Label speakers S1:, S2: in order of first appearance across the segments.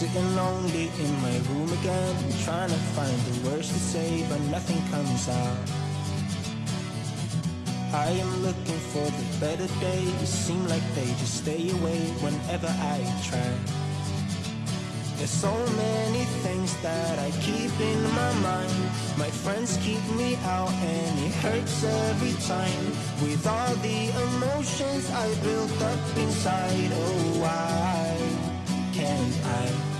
S1: Sitting lonely in my room again, trying to find the words to say, but nothing comes out. I am looking for the better days, seem like they just stay away whenever I try. There's so many things that I keep in my mind. My friends keep me out and it hurts every time. With all the emotions I built up inside, oh why can't I?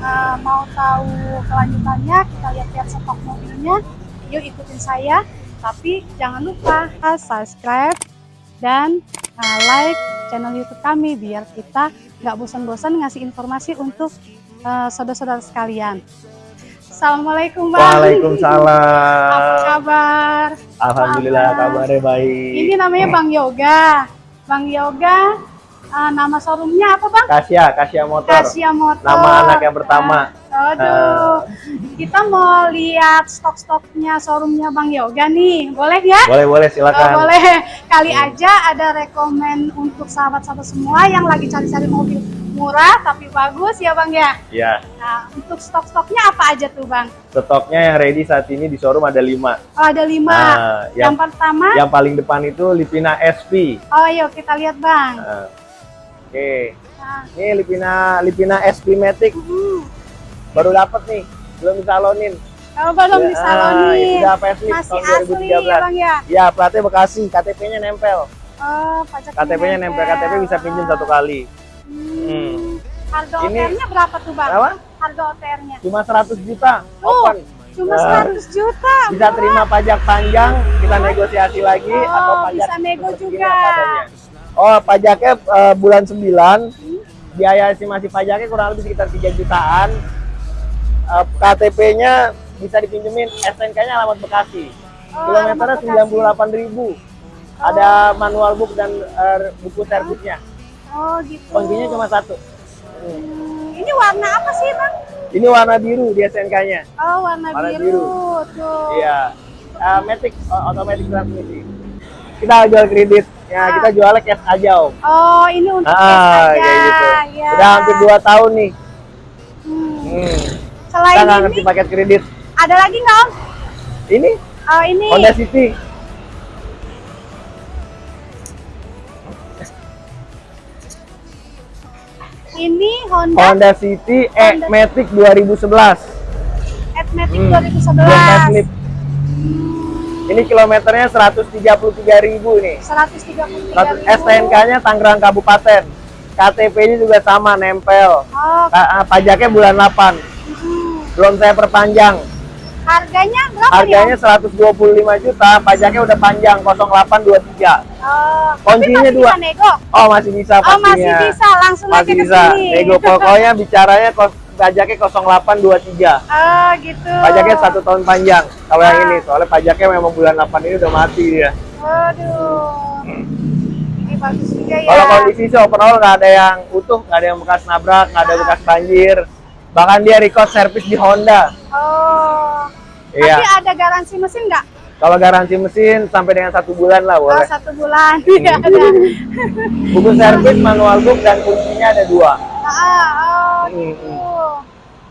S2: uh, Mau tahu kelanjutannya, kita lihat-lihat stok mobilnya Yuk ikutin saya Tapi jangan lupa subscribe dan uh, like channel youtube kami Biar kita nggak bosan-bosan ngasih informasi untuk uh, saudara-saudara sekalian Assalamualaikum Bang.
S3: Waalaikumsalam.
S2: Apa kabar?
S3: Alhamdulillah kabarnya baik.
S2: Ini namanya Bang Yoga. Bang Yoga, uh, nama showroomnya apa Bang?
S3: Kasia, Kasia Motor.
S2: Kasia Motor.
S3: Nama anak yang pertama.
S2: Uh, aduh, kita mau lihat stok-stoknya showroomnya Bang Yoga nih. Boleh ya?
S3: Boleh, boleh silakan.
S2: boleh. Kali aja ada rekomen untuk sahabat-sahabat semua yang lagi cari-cari mobil murah tapi bagus ya Bang ya.
S3: Ya,
S2: Nah, untuk stok-stoknya apa aja tuh Bang?
S3: stoknya yang ready saat ini di showroom ada lima.
S2: Oh, ada lima.
S3: Nah,
S2: yang,
S3: yang,
S2: pertama,
S3: yang paling depan itu Lipina SP.
S2: oh yuk kita lihat Bang.
S3: Nah, Oke,
S2: Nah,
S3: ini Lipina Lipina SP Matic
S2: hmm.
S3: baru dapat nih, belum disalonin.
S2: Kalau belum
S3: Ya,
S2: disalonin,
S3: itu udah facelift
S2: masih
S3: tahun
S2: asli ya
S3: 2013.
S2: Bang ya?
S3: Ya, platnya Bekasi, KTP-nya nempel.
S2: Oh, pajak
S3: KTP-nya nempel, KTP bisa pinjam satu kali.
S2: Hmm.
S3: Hmm.
S2: Harga
S3: Ini-
S2: OTR-nya berapa tuh Bang?
S3: Berapa?
S2: Harga OTR-nya?
S3: Cuma 100 juta,
S2: Tuh,
S3: open.
S2: cuma
S3: Nah.
S2: 100 juta.
S3: bisa terima pajak panjang kita negosiasi lagi
S2: Oh,
S3: atau pajak
S2: bisa nego juga.
S3: Oh pajaknya eh, bulan 9 biaya estimasi pajaknya kurang lebih sekitar 3 jutaan Eh, KTP-nya bisa dipinjemin SNK-nya alamat Bekasi
S2: Oh,
S3: kilometernya
S2: alamat Bekasi.
S3: 98.000 ribu ada manual book dan eh, buku servisnya
S2: Oh, gitu.
S3: kuncinya cuma satu
S2: Hmm, ini warna apa sih Bang?
S3: ini warna biru di SNK-nya
S2: Oh, warna,
S3: Warna
S2: biru.
S3: biru.
S2: Tuh.
S3: Iya. Uh, Matic uh, automatic transmisi. Kita jual kredit. Ya,
S2: Ah.
S3: kita jualnya cash aja, Om.
S2: Oh, ini untuk cash
S3: Ah,
S2: aja.
S3: kayak gitu.
S2: Ya.
S3: Udah hampir 2 tahun nih.
S2: Hmm.
S3: Hmm.
S2: Selain
S3: Kita nggak
S2: ini,
S3: ngerti paket kredit.
S2: ada lagi nggak Om?
S3: Ini
S2: Oh, ini.
S3: Honda City.
S2: Ini Honda,
S3: Honda City E
S2: Honda-
S3: Matic 2011.
S2: Admatic
S3: Hmm.
S2: 2011.
S3: Belum facelift. Ini kilometernya 133.000 nih.
S2: 133
S3: STNK-nya Tangerang Kabupaten. KTP-nya juga sama nempel.
S2: Oh,
S3: ah, Pajaknya bulan 8.
S2: hmm.
S3: Belum saya perpanjang.
S2: harganya berapa
S3: Harganya
S2: nih?
S3: 125 juta, pajaknya udah panjang 0823.
S2: Om? Oh,
S3: kuncinya dua.
S2: bisa nego.
S3: Oh, masih bisa
S2: Oh,
S3: pastinya.
S2: masih bisa. Langsung
S3: Masih
S2: aja ke
S3: bisa.
S2: sini.
S3: Nego pokoknya bicaranya kos pajaknya 0823.
S2: Oh, gitu.
S3: Pajaknya satu tahun panjang. Kalau yang
S2: Ah.
S3: ini, soalnya pajaknya memang bulan 8 ini udah mati dia.
S2: Waduh. Ini bagus juga ya.
S3: Kalau kondisi sih overall nggak ada yang utuh, nggak ada yang bekas nabrak, nggak ada
S2: Ah.
S3: bekas banjir. Bahkan dia record service di Honda.
S2: Oh.
S3: Iya.
S2: Tapi ada garansi mesin nggak?
S3: Kalau garansi mesin sampai dengan satu bulan lah
S2: Oh,
S3: boleh.
S2: satu bulan. Iya, ada.
S3: Buku servis, manual book, dan kuncinya ada dua.
S2: Ah, oh,
S3: Hmm,
S2: gitu.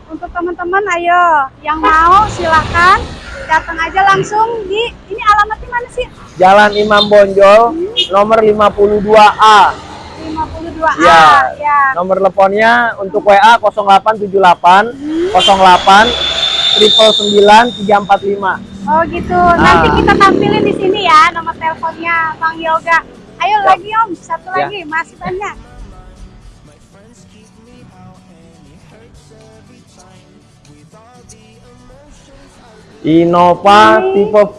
S2: Untuk teman-teman, ayo yang mau silahkan datang aja langsung di ini alamatnya mana sih?
S3: Jalan Imam Bonjol, nomor 52A.
S2: 52A.
S3: Ya.
S2: ya.
S3: Nomor teleponnya untuk WA 0878 08 triple 345.
S2: Oh gitu.
S3: Ah.
S2: Nanti kita tampilin di sini ya nomor teleponnya Bang Yoga. Ayo
S3: Ya.
S2: lagi Om, satu
S3: Ya.
S2: lagi, masih banyak.
S3: Innova tipe V.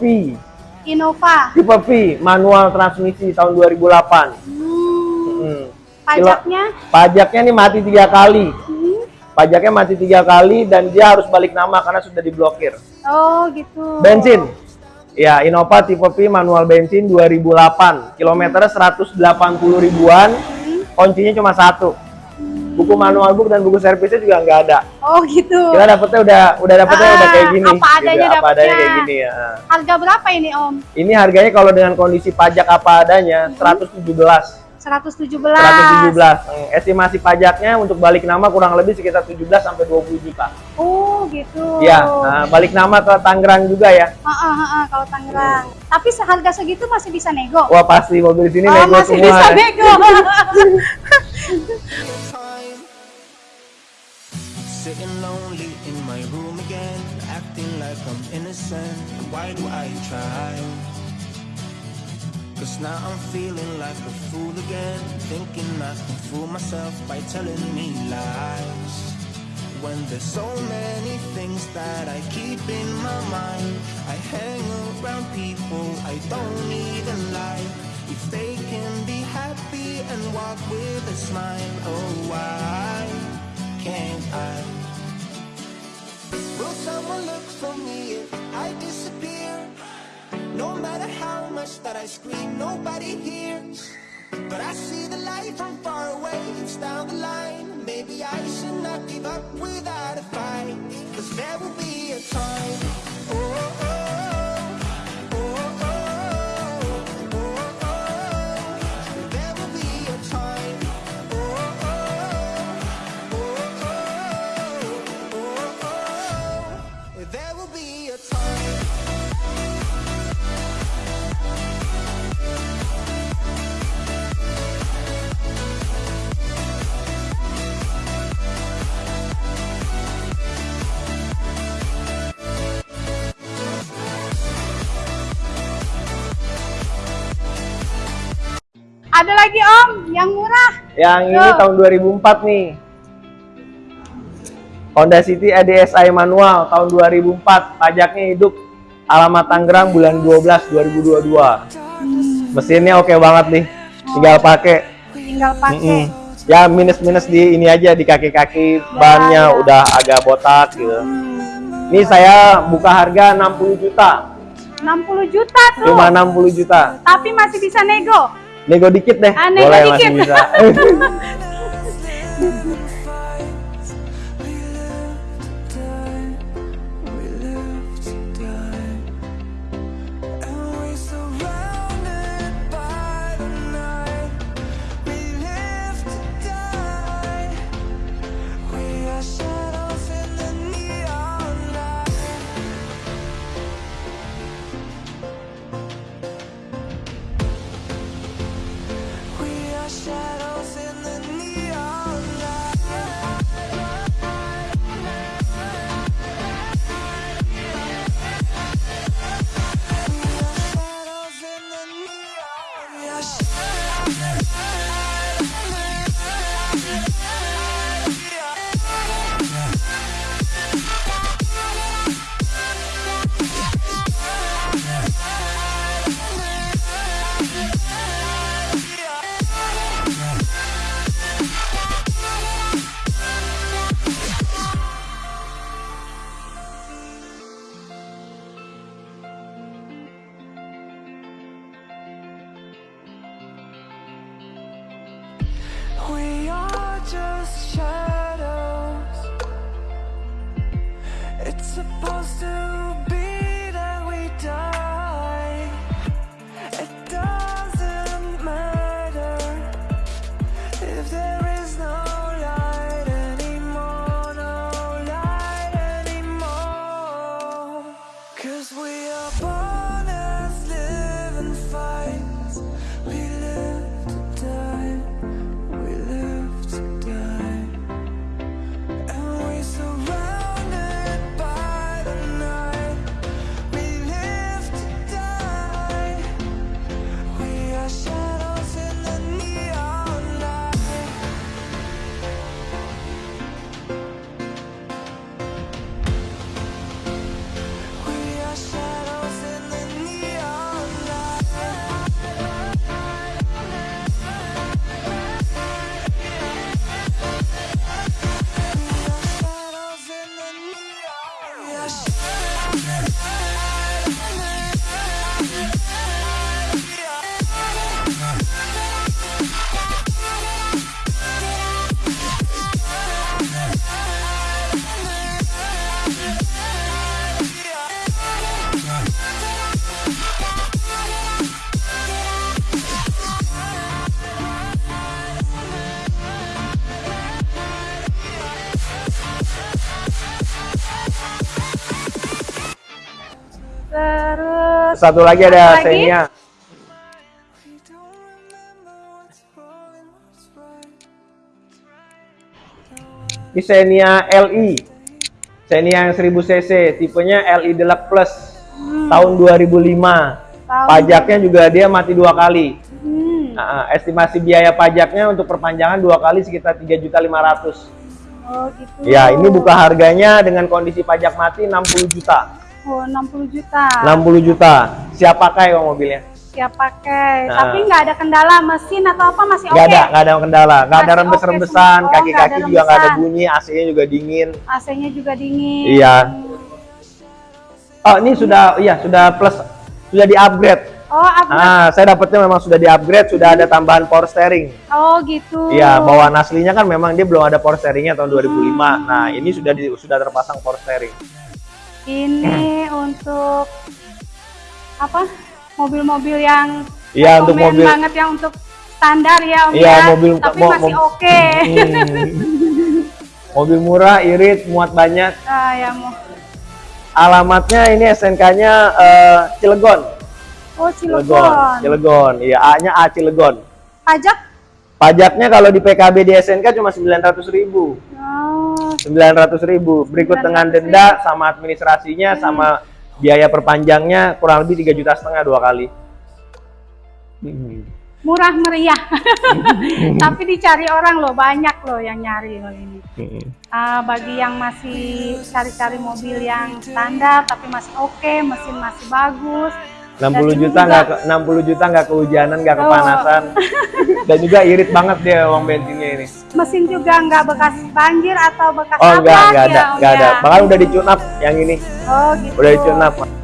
S2: Innova.
S3: Tipe V, manual transmisi tahun 2008.
S2: Hmm.
S3: Hmm.
S2: Pajaknya?
S3: Pajaknya nih mati tiga kali.
S2: Hmm.
S3: pajaknya masih tiga kali dan dia harus balik nama karena sudah diblokir.
S2: Oh, gitu.
S3: Bensin. Ya, Innova tipe P manual bensin 2008. Kilometernya 180 ribuan. Kuncinya cuma satu. Buku manual book dan buku servisnya juga nggak ada.
S2: Oh, gitu.
S3: Kita dapetnya udah udah dapetnya
S2: Ah,
S3: udah kayak gini.
S2: apa adanya
S3: apa adanya kayak gini ya.
S2: Harga berapa ini, Om?
S3: Ini harganya kalau dengan kondisi pajak apa adanya 117.
S2: 117.
S3: 117. Hmm, Estimasi pajaknya untuk balik nama kurang lebih sekitar 17 sampai 20 juta.
S2: Oh, gitu.
S3: Ya, nah, balik nama ke Tangerang juga ya.
S2: Heeh, heeh, kalau Tangerang. Tapi seharga segitu masih bisa nego.
S3: Wah pasti mobil di sini
S2: oh,
S3: nego
S2: masih
S3: semua.
S2: bisa nego.
S1: I'm innocent. Why do I try? Cause now I'm feeling like a fool again, thinking I can fool myself by telling me lies. When there's so many things that I keep in my mind, I hang around people I don't even like. If they can be happy and walk with a smile, oh why can't I? Someone look for me if I disappear? No matter how much that I scream, nobody hears. But I see the light from far away, it's down the line. Maybe I should not give up without a fight. Cause there will be a time. Oh, oh,
S2: Ada lagi, Om, yang murah.
S3: Yang ini
S2: Tuh.
S3: tahun 2004 nih. Honda City EDSI manual tahun 2004, pajaknya hidup. Alamat Tangerang bulan 12 2022. Mesinnya oke banget nih. Tinggal pakai.
S2: Tinggal pakai.
S3: Mm-mm. Ya minus-minus di ini aja di kaki-kaki bannya
S2: ya.
S3: udah agak botak gitu. Ini saya buka harga 60 juta.
S2: 60 juta tuh.
S3: Cuma 60 juta.
S2: Tapi masih bisa nego.
S3: Nego dikit deh.
S2: Ah, nego
S3: Boleh
S2: dikit.
S3: masih bisa.
S1: shadow.
S3: Satu lagi ada
S2: Lagi?
S3: Xenia. Ini Xenia LI. Xenia yang 1000 cc, tipenya LI Deluxe Plus. Tahun 2005.
S2: Tahun-
S3: Pajaknya juga dia mati dua kali.
S2: Hmm.
S3: Nah, estimasi biaya pajaknya untuk perpanjangan dua kali sekitar 3.500.
S2: Oh gitu.
S3: Ya, ini buka harganya dengan kondisi pajak mati 60 juta.
S2: Oh 60 juta.
S3: 60 juta. Siap pakai kok mobilnya?
S2: Siap pakai.
S3: Nah.
S2: Tapi nggak ada kendala mesin atau apa masih oke.
S3: Nggak ada, nggak ada kendala. Nggak ada rembes-rembesan,
S2: semua. Oh,
S3: kaki-kaki juga nggak ada bunyi, AC-nya juga dingin.
S2: AC-nya juga dingin.
S3: Iya. Oh, ini sudah, iya sudah plus, sudah di-upgrade.
S2: Oh, upgrade.
S3: Ah, saya dapetnya memang sudah di-upgrade, sudah ada tambahan power steering.
S2: oh gitu.
S3: Iya, bawaan aslinya kan memang dia belum ada power steeringnya tahun 2005. Nah, ini sudah di, sudah terpasang power steering.
S2: Ini untuk apa? Mobil-mobil yang
S3: Iya, untuk mobil.
S2: banget yang untuk standar ya Om
S3: Iya,
S2: ya.
S3: mobil-
S2: Tapi
S3: mo-
S2: masih
S3: mo-
S2: oke.
S3: Hmm. Mobil murah, irit, muat banyak.
S2: Ah, ya mau.
S3: Alamatnya ini SNK-nya eh, Cilegon.
S2: Oh,
S3: Cilegon.
S2: Cilegon.
S3: Cilegon. Iya, A-nya A Cilegon.
S2: Pajak?
S3: Pajaknya kalau di PKB di SNK cuma 900 ribu.
S2: Oh,
S3: 900 ribu. Berikut
S2: 900.000.
S3: dengan denda sama administrasinya sama biaya perpanjangnya kurang lebih tiga juta setengah dua kali. Hmm.
S2: murah meriah. Tapi dicari orang loh, banyak loh yang nyari loh ini.
S3: Hmm.
S2: Ah, bagi yang masih cari-cari mobil yang standar tapi masih oke, mesin masih bagus.
S3: 60
S2: Dan ini
S3: juta nggak ke- 60 juta nggak kehujanan nggak
S2: Oh.
S3: kepanasan dan juga irit banget dia uang bensinnya ini
S2: Mesin juga nggak bekas banjir atau bekas
S3: oh
S2: apa?
S3: enggak enggak ada
S2: ya, Om
S3: enggak ada. bahkan udah. Di tune up yang ini.
S2: Oh gitu.
S3: udah di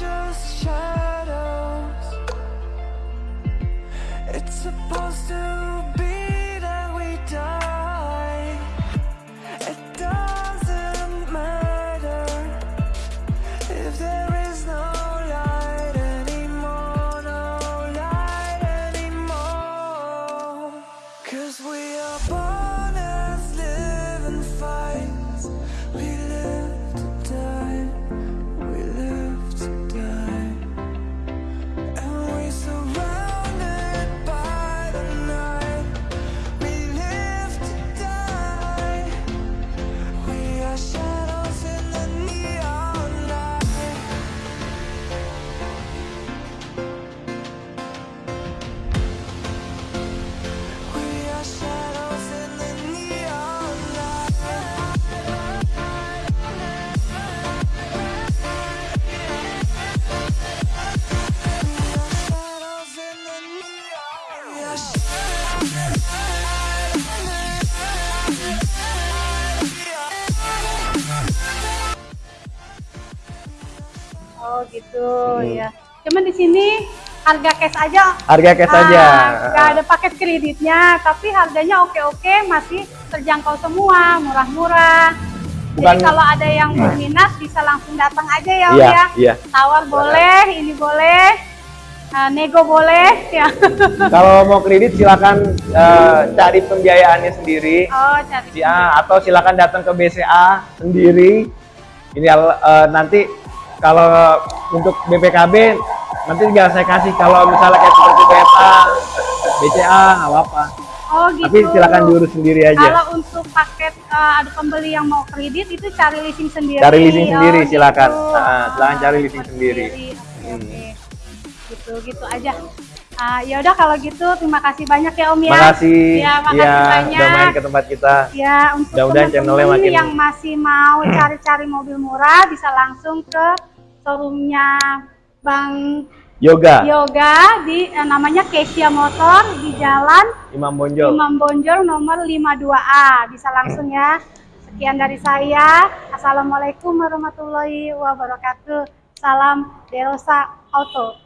S4: just shadows. It's supposed to
S2: Oh gitu ya. Cuman di sini harga cash aja.
S3: harga cash
S2: Ah,
S3: aja
S2: nggak ada paket kreditnya, tapi harganya oke-oke, masih terjangkau semua, murah-murah. Jadi kalau ada yang berminat bisa langsung datang aja ya,
S3: iya
S2: ya.
S3: iya
S2: Tawar boleh, ini boleh, ah, nego boleh, ya.
S3: kalau mau kredit silakan eh, cari pembiayaannya sendiri
S2: Oh, cari.
S3: ya atau silakan datang ke BCA sendiri ini eh, nanti kalau untuk BPKB Nanti tinggal saya kasih kalau misalnya kayak seperti BFA, BCA, nggak apa-apa.
S2: Oh gitu.
S3: Tapi silakan diurus sendiri aja.
S2: Kalau untuk paket eh, ada pembeli yang mau kredit itu cari leasing sendiri.
S3: Cari leasing
S2: Oh,
S3: sendiri, silakan.
S2: gitu.
S3: Silakan cari
S2: Ah,
S3: leasing
S2: buat
S3: sendiri.
S2: Oke,
S3: Hmm.
S2: oke. Gitu, gitu aja. Ah, ya udah kalau gitu terima kasih banyak ya Om ya.
S3: Makasih.
S2: Ya, makasih
S3: Iya,
S2: banyak.
S3: udah main ke tempat kita.
S2: Ya, untuk
S3: Mudah-mudahan
S2: teman-teman
S3: channelnya makin-
S2: yang masih mau cari-cari mobil murah bisa langsung ke showroomnya Bang
S3: Yoga,
S2: Yoga di eh, namanya Kesia Motor di Jalan
S3: Imam Bonjol.
S2: Imam Bonjol nomor 52A. Bisa langsung ya. Sekian dari saya. Assalamualaikum warahmatullahi wabarakatuh. Salam Derosa Auto.